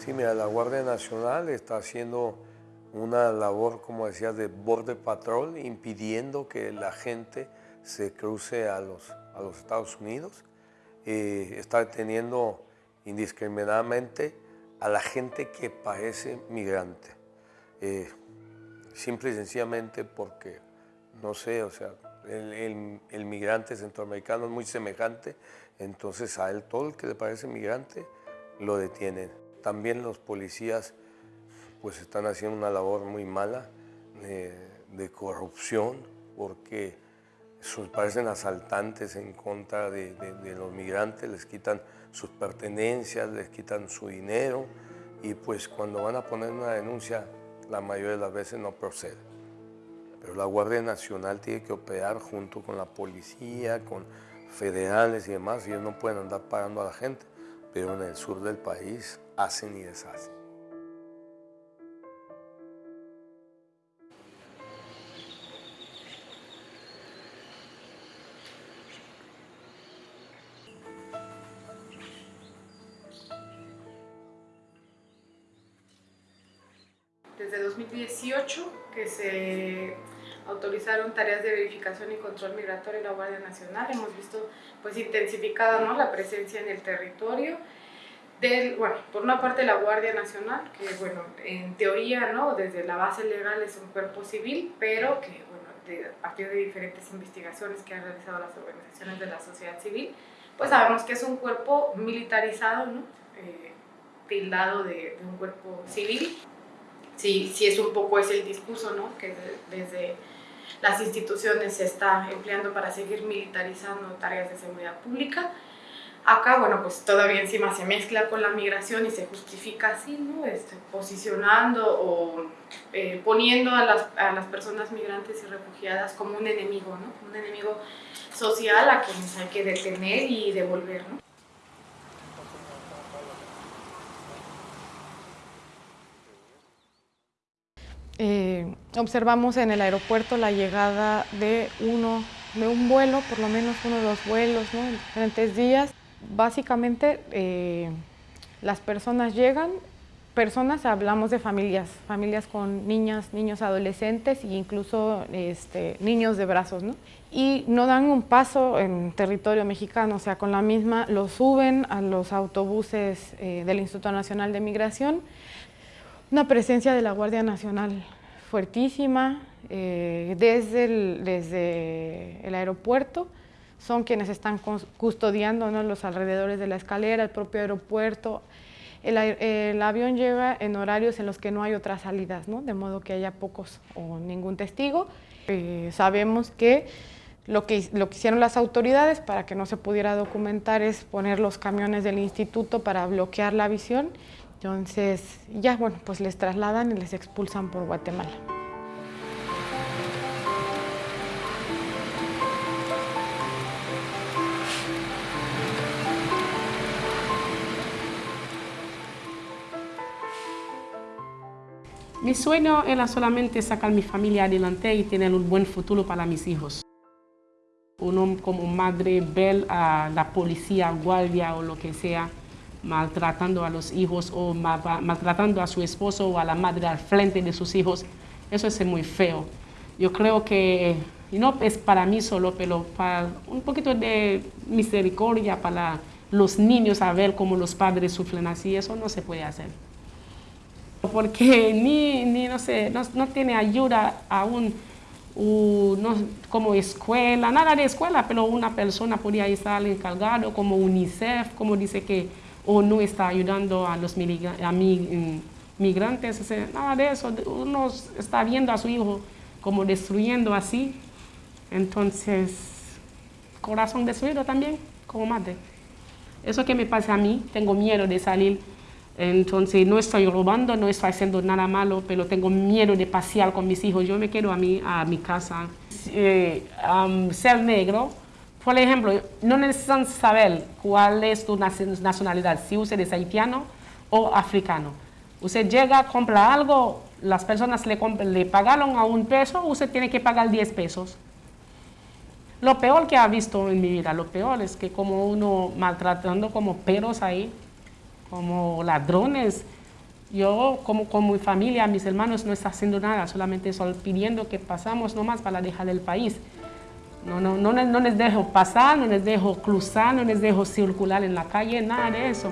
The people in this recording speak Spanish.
Sí, mira, la Guardia Nacional está haciendo una labor, como decía, de border patrol, impidiendo que la gente se cruce a los, a los Estados Unidos. Eh, está deteniendo indiscriminadamente a la gente que parece migrante. Eh, simple y sencillamente porque, no sé, o sea, el, el, migrante centroamericano es muy semejante, entonces a él todo el que le parece migrante lo detienen. También los policías pues están haciendo una labor muy mala de, de corrupción porque parecen asaltantes en contra de, de, los migrantes, les quitan sus pertenencias, les quitan su dinero y pues cuando van a poner una denuncia la mayoría de las veces no procede. Pero la Guardia Nacional tiene que operar junto con la policía, con federales y demás, y ellos no pueden andar pagando a la gente, pero en el sur del país hacen y deshacen. Desde 2018 que se autorizaron tareas de verificación y control migratorio en la Guardia Nacional, hemos visto pues intensificada ¿no? la presencia en el territorio, del, bueno, por una parte la Guardia Nacional, que bueno, en teoría, ¿no? desde la base legal es un cuerpo civil, pero que bueno, de, a partir de diferentes investigaciones que han realizado las organizaciones de la sociedad civil, pues sabemos que es un cuerpo militarizado, ¿no? Eh, tildado de, de, un cuerpo civil. Sí, sí es un poco ese el discurso, ¿no? Que de, desde las instituciones se está empleando para seguir militarizando tareas de seguridad pública. Acá, bueno, pues todavía encima se mezcla con la migración y se justifica así, ¿no? Este, posicionando o eh, poniendo a las, a las personas migrantes y refugiadas como un enemigo, ¿no? Un enemigo social a quienes hay que detener y devolver, ¿no? Eh, observamos en el aeropuerto la llegada de uno, de un vuelo, por lo menos uno de los vuelos, ¿no? en diferentes días. Básicamente eh, las personas llegan, personas, hablamos de familias, familias con niñas, niños adolescentes e incluso este, niños de brazos, ¿no? Y no dan un paso en territorio mexicano, o sea, con la misma, lo suben a los autobuses eh, del Instituto Nacional de Migración, una presencia de la Guardia Nacional fuertísima eh, desde, el, desde el aeropuerto, son quienes están custodiando los alrededores de la escalera, el propio aeropuerto. El, el, avión llega en horarios en los que no hay otras salidas, ¿no? de modo que haya pocos o ningún testigo. Eh, sabemos que lo, que lo que hicieron las autoridades para que no se pudiera documentar es poner los camiones del instituto para bloquear la visión. Entonces, ya, bueno, pues les trasladan y les expulsan por Guatemala. Mi sueño era solamente sacar mi familia adelante y tener un buen futuro para mis hijos. Uno como madre ver a la policía, guardia o lo que sea maltratando a los hijos o maltratando a su esposo o a la madre al frente de sus hijos, eso es muy feo. Yo creo que y no es para mí solo, pero para un poquito de misericordia para los niños a ver cómo los padres sufren así, eso no se puede hacer porque ni, ni no sé, no, tiene ayuda aún no, como escuela, nada de escuela, pero una persona podría estar encargado como UNICEF, como dice que o no está ayudando a los a migrantes, o sea, nada de eso, uno está viendo a su hijo como destruyendo así, entonces corazón destruido también como madre. Eso que me pasa a mí, tengo miedo de salir entonces no estoy robando, no estoy haciendo nada malo, pero tengo miedo de pasear con mis hijos. Yo me quedo a mi, a mi casa. eh, ser negro, por ejemplo, no necesitan saber cuál es tu nacionalidad, si usted es haitiano o africano. Usted llega, compra algo, las personas le, le pagaron a un peso, usted tiene que pagar 10 pesos. Lo peor que ha visto en mi vida, lo peor es que como uno maltratando como perros ahí, como ladrones, yo como con mi familia, mis hermanos no está haciendo nada, solamente solo pidiendo que pasamos nomás para dejar el país. No, no, no, les dejo pasar, no les dejo cruzar, no les dejo circular en la calle, nada de eso.